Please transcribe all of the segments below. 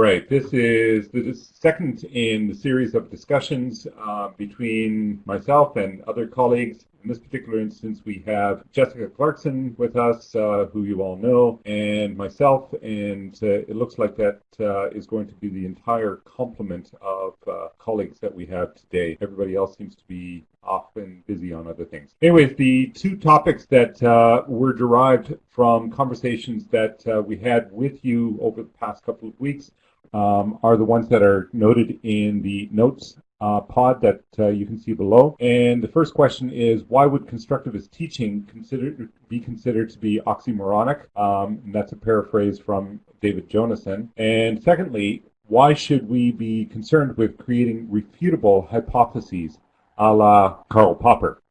All right, this is the second in the series of discussions uh, between myself and other colleagues. In this particular instance, we have Jessica Clarkson with us, uh, who you all know, and myself, and uh, it looks like that uh, is going to be the entire complement of uh, colleagues that we have today. Everybody else seems to be off and busy on other things. Anyways, the two topics that uh, were derived from conversations that uh, we had with you over the past couple of weeks um, are the ones that are noted in the notes uh, pod that uh, you can see below. And the first question is, why would constructivist teaching consider, be considered to be oxymoronic? Um, and that's a paraphrase from David Jonassen. And secondly, why should we be concerned with creating refutable hypotheses a la Karl Popper?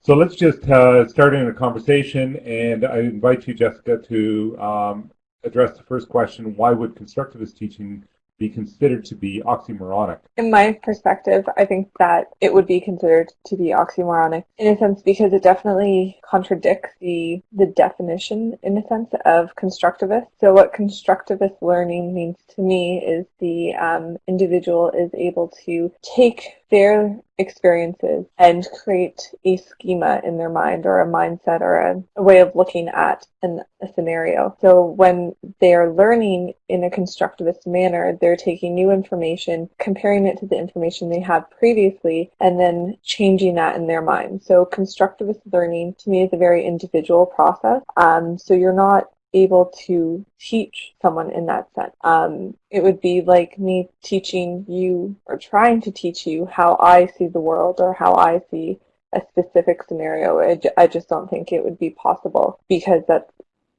So let's just uh, start in a conversation, and I invite you, Jessica, to um, address the first question, why would constructivist teaching be considered to be oxymoronic? In my perspective, I think that it would be considered to be oxymoronic in a sense because it definitely contradicts the the definition in a sense of constructivist. So what constructivist learning means to me is the um, individual is able to take their experiences and create a schema in their mind or a mindset or a, a way of looking at an, a scenario. So when they are learning in a constructivist manner, they're taking new information, comparing it to the information they had previously, and then changing that in their mind. So constructivist learning to me is a very individual process. Um, so you're not able to teach someone in that sense. Um, it would be like me teaching you or trying to teach you how I see the world or how I see a specific scenario. I, I just don't think it would be possible because that's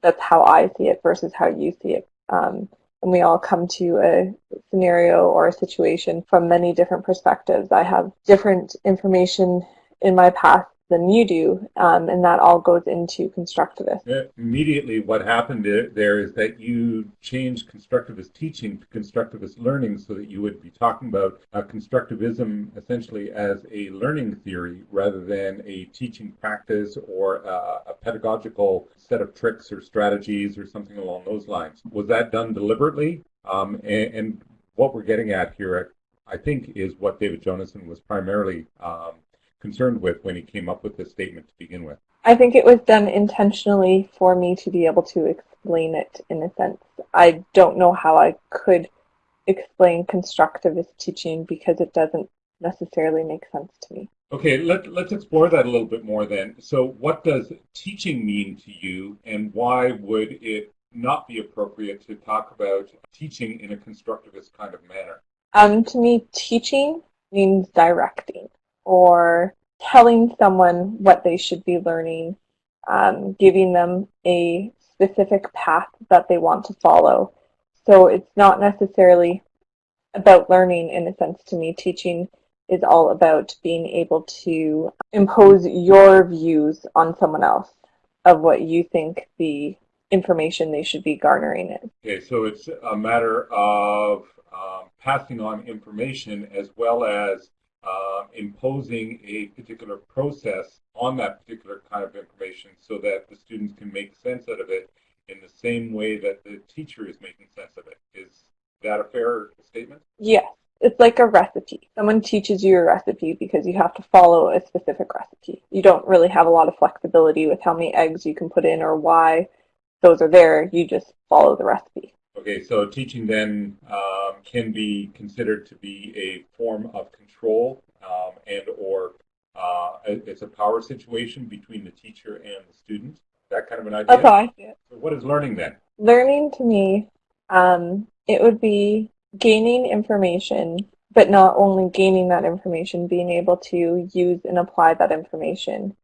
that's how I see it versus how you see it. Um, and we all come to a scenario or a situation from many different perspectives. I have different information in my past than you do, um, and that all goes into constructivist. Immediately, what happened there is that you changed constructivist teaching to constructivist learning so that you would be talking about uh, constructivism essentially as a learning theory rather than a teaching practice or uh, a pedagogical set of tricks or strategies or something along those lines. Was that done deliberately? Um, and, and, what we're getting at here, I think, is what David Jonassen was primarily um, concerned with when he came up with this statement to begin with? I think it was done intentionally for me to be able to explain it in a sense. I don't know how I could explain constructivist teaching because it doesn't necessarily make sense to me. Okay, let, let's explore that a little bit more then. So, what does teaching mean to you, and why would it not be appropriate to talk about teaching in a constructivist kind of manner? Um, to me, teaching means directing or telling someone what they should be learning, um, giving them a specific path that they want to follow. So it's not necessarily about learning in a sense to me. Teaching is all about being able to impose your views on someone else of what you think the information they should be garnering is. Okay, so it's a matter of um, passing on information as well as uh, imposing a particular process on that particular kind of information so that the students can make sense out of it in the same way that the teacher is making sense of it. Is that a fair statement? Yes. It's like a recipe. Someone teaches you a recipe because you have to follow a specific recipe. You don't really have a lot of flexibility with how many eggs you can put in or why those are there. You just follow the recipe. Okay, so teaching then um, can be considered to be a form of control um, and or uh, it's a power situation between the teacher and the student. That kind of an idea. That's how I see it. So what is learning then? Learning to me, um, it would be gaining information, but not only gaining that information, being able to use and apply that information.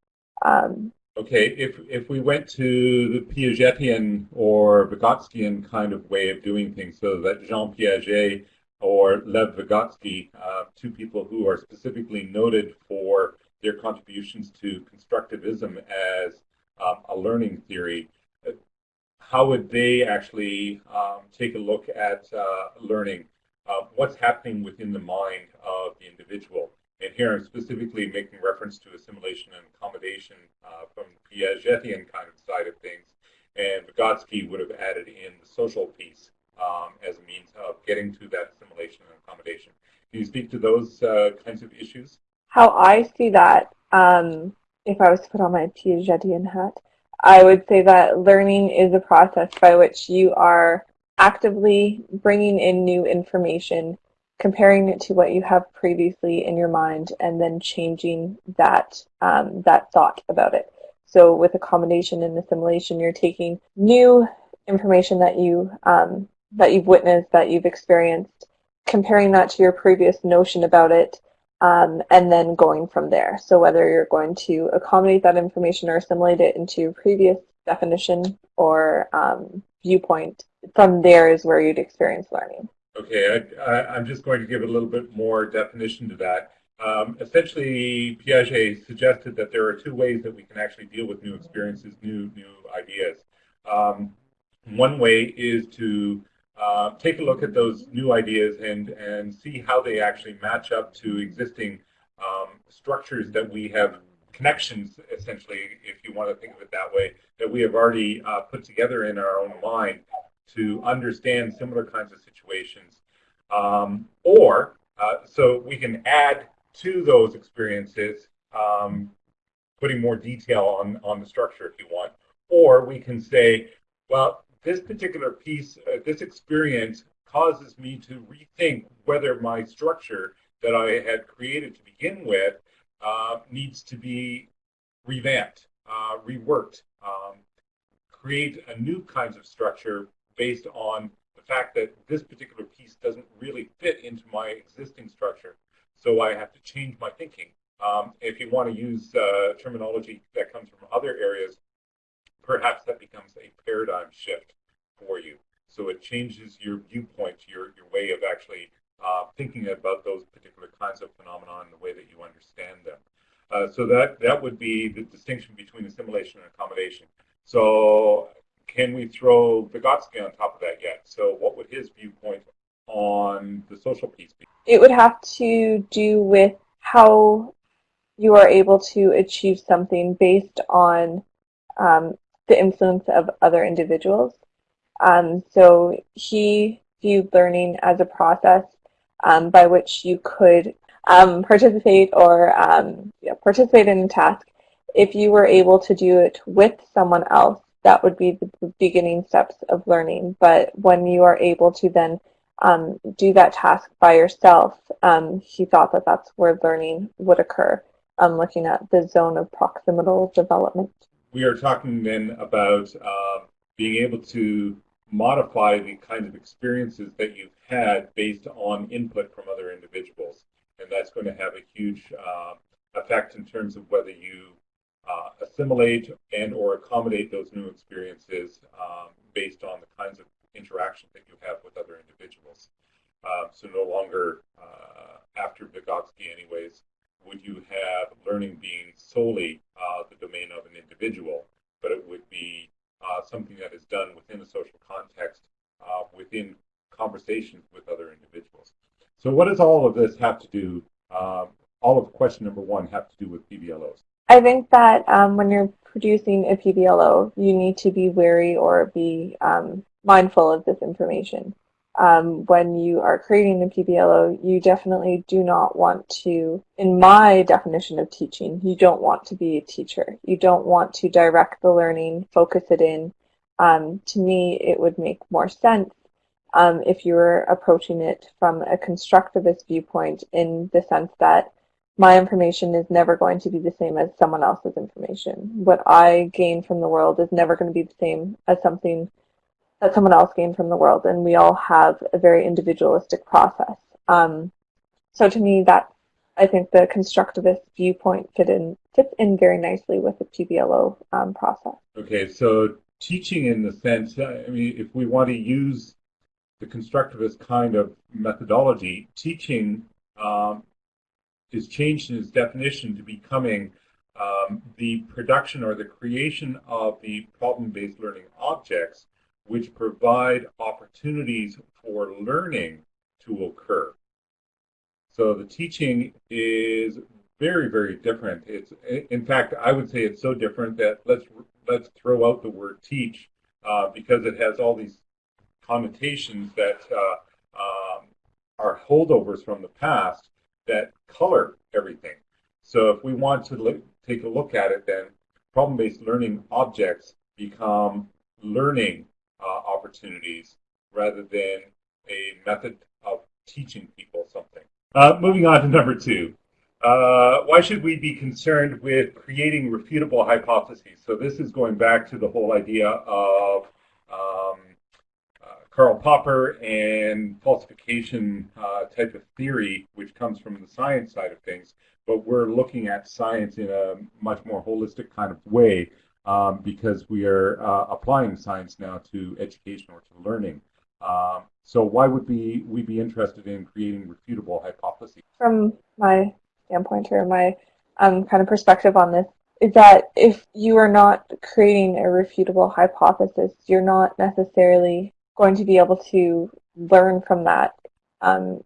Um, Okay, if if we went to the Piagetian or Vygotskian kind of way of doing things, so that Jean Piaget or Lev Vygotsky, uh, two people who are specifically noted for their contributions to constructivism as um, a learning theory, how would they actually um, take a look at uh, learning? Uh, what's happening within the mind of the individual? And here I'm specifically making reference to assimilation and accommodation uh, from Piagetian kind of side of things. And Vygotsky would have added in the social piece um, as a means of getting to that assimilation and accommodation. Can you speak to those uh, kinds of issues? How I see that, um, if I was to put on my Piagetian hat, I would say that learning is a process by which you are actively bringing in new information, comparing it to what you have previously in your mind, and then changing that um, that thought about it. So with accommodation and assimilation, you're taking new information that you um, that you've witnessed, that you've experienced, comparing that to your previous notion about it, um, and then going from there. So whether you're going to accommodate that information or assimilate it into your previous definition or um, viewpoint, from there is where you'd experience learning. Okay, I, am just going to give a little bit more definition to that. Um, essentially, Piaget suggested that there are two ways that we can actually deal with new experiences, new new ideas. Um, one way is to uh, take a look at those new ideas and and see how they actually match up to existing um, structures that we have connections, essentially, if you want to think of it that way, that we have already uh, put together in our own mind to understand similar kinds of situations. Um, or, uh, so we can add to those experiences, um, putting more detail on, on the structure if you want. Or we can say, well, this particular piece, uh, this experience causes me to rethink whether my structure that I had created to begin with uh, needs to be revamped, uh, reworked, um, create a new kinds of structure based on the fact that this particular piece doesn't really fit into my existing structure. So I have to change my thinking. Um, if you want to use uh, terminology that comes from other areas, perhaps that becomes a paradigm shift for you. So it changes your viewpoint, your, your way of actually uh, thinking about those particular kinds of phenomena and the way that you understand them. Uh, so that, that would be the distinction between assimilation and accommodation. So can we throw Vygotsky on top of that yet? So what would his viewpoint on the social piece be? It would have to do with how you are able to achieve something based on um, the influence of other individuals. Um, so he viewed learning as a process um, by which you could um, participate or um, yeah, participate in a task. If you were able to do it with someone else, that would be the beginning steps of learning. But when you are able to then um, do that task by yourself, um, he thought that that's where learning would occur, um, looking at the zone of proximal development. We are talking then about uh, being able to modify the kinds of experiences that you've had based on input from other individuals. And that's going to have a huge uh, effect in terms of whether you uh, assimilate and or accommodate those new experiences um, based on the kinds of interactions that you have with other individuals. Uh, so no longer, uh, after Vygotsky anyways, would you have learning being solely uh, the domain of an individual, but it would be uh, something that is done within a social context, uh, within conversations with other individuals. So what does all of this have to do, um, all of question number one have to do with PBLOs? I think that um, when you're producing a PBLO, you need to be wary or be um, mindful of this information um, when you are creating a PBLO, you definitely do not want to, in my definition of teaching, you don't want to be a teacher. You don't want to direct the learning, focus it in. Um, to me, it would make more sense um, if you were approaching it from a constructivist viewpoint in the sense that my information is never going to be the same as someone else's information. What I gain from the world is never going to be the same as something that someone else gained from the world, and we all have a very individualistic process. Um, so to me, that I think the constructivist viewpoint fit in fits in very nicely with the PBLO um, process. Okay, so teaching in the sense, I mean, if we want to use the constructivist kind of methodology, teaching um, is changed in its definition to becoming um, the production or the creation of the problem-based learning objects which provide opportunities for learning to occur. So the teaching is very, very different. It's, in fact, I would say it's so different that let's let's throw out the word teach uh, because it has all these connotations that uh, um, are holdovers from the past that color everything. So if we want to look, take a look at it, then problem-based learning objects become learning uh, opportunities rather than a method of teaching people something. Uh, moving on to number two. Uh, why should we be concerned with creating refutable hypotheses? So this is going back to the whole idea of um, Karl Popper and falsification uh, type of theory, which comes from the science side of things. But we're looking at science in a much more holistic kind of way um, because we are uh, applying science now to education or to learning. Um, so why would we, we be interested in creating refutable hypotheses? From my standpoint or my um, kind of perspective on this is that if you are not creating a refutable hypothesis, you're not necessarily going to be able to learn from that um,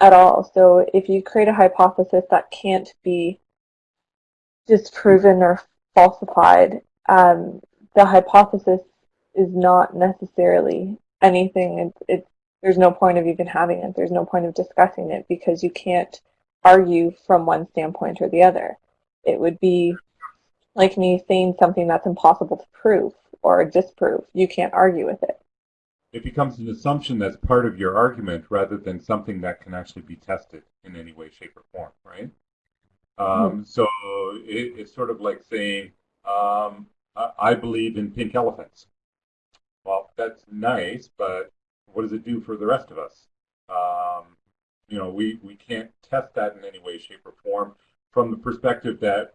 at all. So if you create a hypothesis that can't be disproven or falsified, um, the hypothesis is not necessarily anything. It's, it's, there's no point of even having it. There's no point of discussing it because you can't argue from one standpoint or the other. It would be like me saying something that's impossible to prove or disprove. You can't argue with it. It becomes an assumption that's part of your argument rather than something that can actually be tested in any way, shape, or form, right? Um, mm-hmm. So it, it's sort of like saying, um, I believe in pink elephants. Well, that's nice, but what does it do for the rest of us? Um, you know, we, we can't test that in any way, shape, or form from the perspective that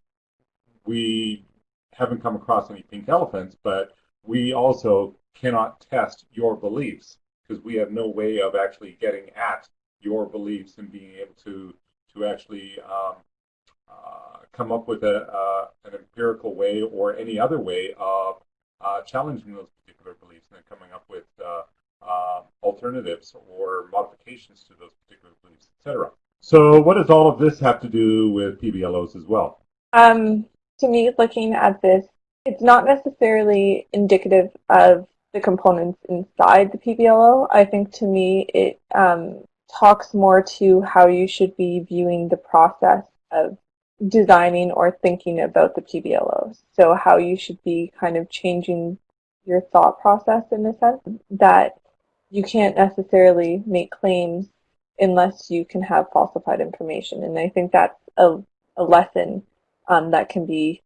we haven't come across any pink elephants, but we also cannot test your beliefs because we have no way of actually getting at your beliefs and being able to to actually um, uh, come up with a, uh, an empirical way or any other way of uh, challenging those particular beliefs and then coming up with uh, uh, alternatives or modifications to those particular beliefs, etc. So what does all of this have to do with PBLOs as well? Um, to me, looking at this, it's not necessarily indicative of the components inside the PBLO. I think to me, it um, talks more to how you should be viewing the process of designing or thinking about the PBLOs. So how you should be kind of changing your thought process in the sense that you can't necessarily make claims unless you can have falsified information. And I think that's a, a lesson um, that can be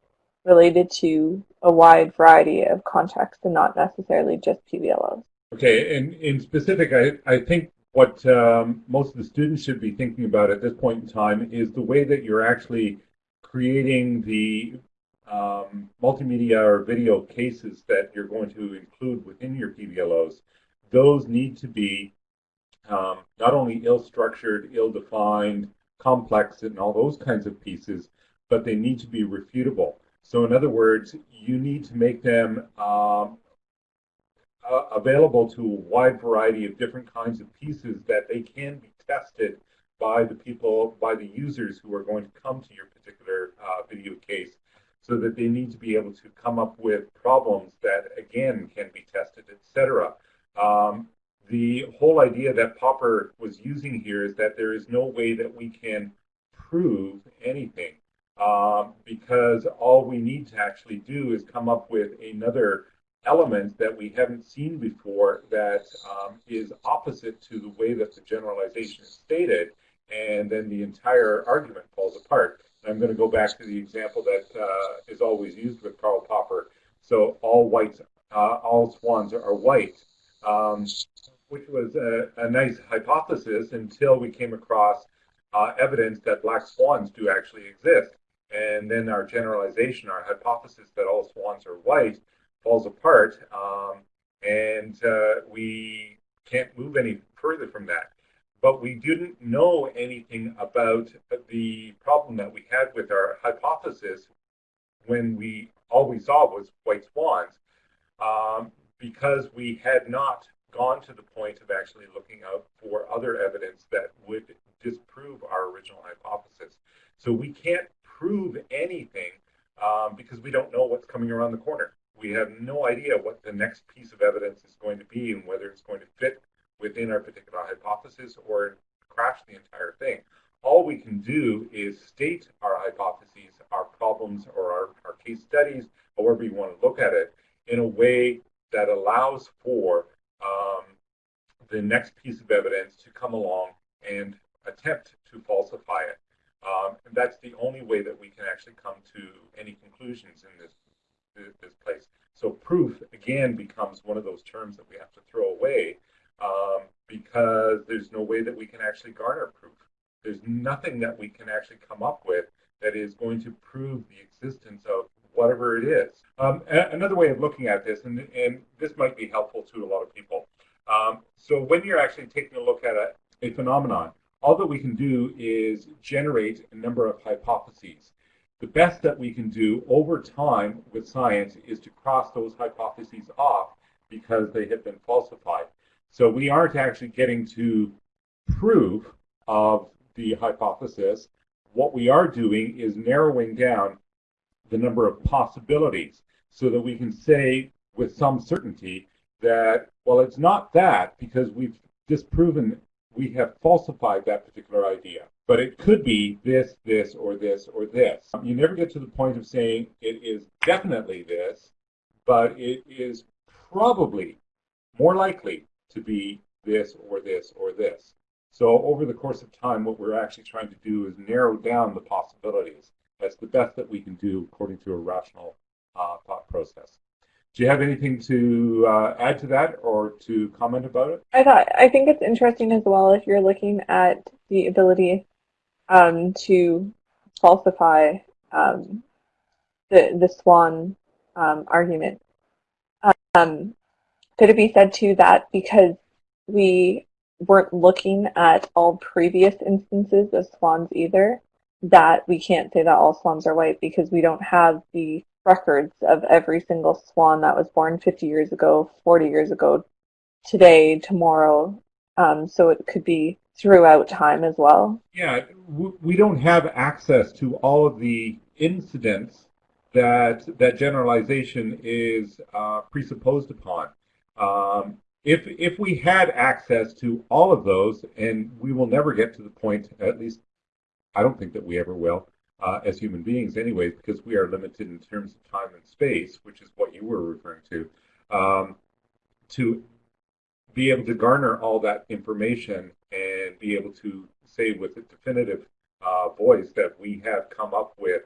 related to a wide variety of contexts and not necessarily just PBLOs. Okay, and in specific, I, I think what um, most of the students should be thinking about at this point in time is the way that you're actually creating the um, multimedia or video cases that you're going to include within your PBLOs. Those need to be um, not only ill-structured, ill-defined, complex, and all those kinds of pieces, but they need to be refutable. So in other words, you need to make them um, uh, available to a wide variety of different kinds of pieces that they can be tested by the people, by the users who are going to come to your particular uh, video case so that they need to be able to come up with problems that, again, can be tested, etc. Um, the whole idea that Popper was using here is that there is no way that we can prove anything um, because all we need to actually do is come up with another element that we haven't seen before that um, is opposite to the way that the generalization is stated, and then the entire argument falls apart. I'm going to go back to the example that uh, is always used with Karl Popper. So all whites, uh, all swans are white. Um, which was a, a, nice hypothesis until we came across uh, evidence that black swans do actually exist. And then our generalization, our hypothesis that all swans are white, falls apart, um, and uh, we can't move any further from that. But we didn't know anything about the problem that we had with our hypothesis when we all we saw was white swans, um, because we had not gone to the point of actually looking out for other evidence that would disprove our original hypothesis. So we can't prove anything um, because we don't know what's coming around the corner. we have no idea what the next piece of evidence is going to be and whether it's going to fit within our particular hypothesis or crash the entire thing. All we can do is state our hypotheses, our problems, or our, our case studies, however you want to look at it, in a way that allows for um, the next piece of evidence to come along and attempt to falsify it. Um, and that's the only way that we can actually come to any conclusions in this this place. So proof again becomes one of those terms that we have to throw away um, because there's no way that we can actually garner proof. There's nothing that we can actually come up with that is going to prove the existence of whatever it is. Um, another way of looking at this, and, and, this might be helpful to a lot of people. Um, so when you're actually taking a look at a, a phenomenon, all that we can do is generate a number of hypotheses. The best that we can do over time with science is to cross those hypotheses off because they have been falsified. So we aren't actually getting to proof of the hypothesis. What we are doing is narrowing down the number of possibilities so that we can say with some certainty that, well, it's not that because we've disproven we have falsified that particular idea. But it could be this, this, or this, or this. You never get to the point of saying it is definitely this, but it is probably more likely to be this, or this, or this. So over the course of time, what we're actually trying to do is narrow down the possibilities. That's the best that we can do according to a rational uh, thought process. Do you have anything to uh, add to that or to comment about it? I thought I think it's interesting as well if you're looking at the ability um, to falsify um, the the Swan um, argument. Um, could it be said too that because we weren't looking at all previous instances of swans either, that we can't say that all swans are white because we don't have the records of every single swan that was born 50 years ago, 40 years ago, today, tomorrow. Um, so it could be throughout time as well. Yeah, we don't have access to all of the incidents that that generalization is uh, presupposed upon. Um, if if we had access to all of those, and we will never get to the point, at least I don't think that we ever will, uh, as human beings anyway, because we are limited in terms of time and space, which is what you were referring to, um, to be able to garner all that information and be able to say with a definitive uh, voice that we have come up with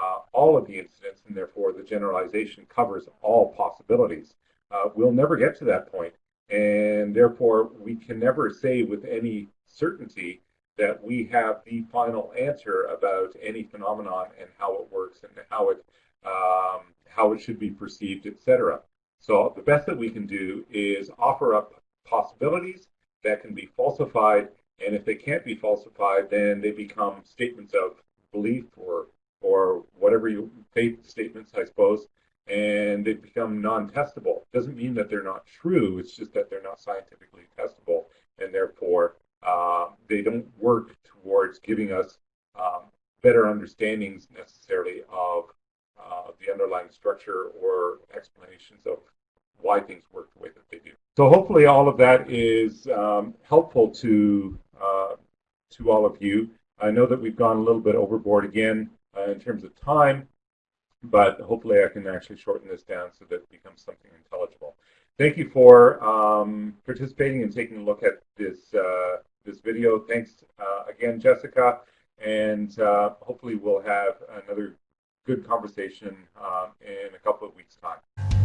uh, all of the incidents and therefore the generalization covers all possibilities. Uh, we'll never get to that point and therefore we can never say with any certainty that we have the final answer about any phenomenon and how it works and how it um, how it should be perceived, etc. So the best that we can do is offer up possibilities that can be falsified, and if they can't be falsified, then they become statements of belief or or whatever you faith statements, I suppose, and they become non-testable. Doesn't mean that they're not true. It's just that they're not scientifically testable, and therefore uh, they don't work towards giving us um, better understandings necessarily of uh, the underlying structure or explanations of why things work the way that they do. So hopefully all of that is um, helpful to uh, to all of you. I know that we've gone a little bit overboard again uh, in terms of time, but hopefully I can actually shorten this down so that it becomes something intelligible. Thank you for um, participating and taking a look at this uh, this video. Thanks uh, again, Jessica, and uh, hopefully we'll have another good conversation um, in a couple of weeks' time.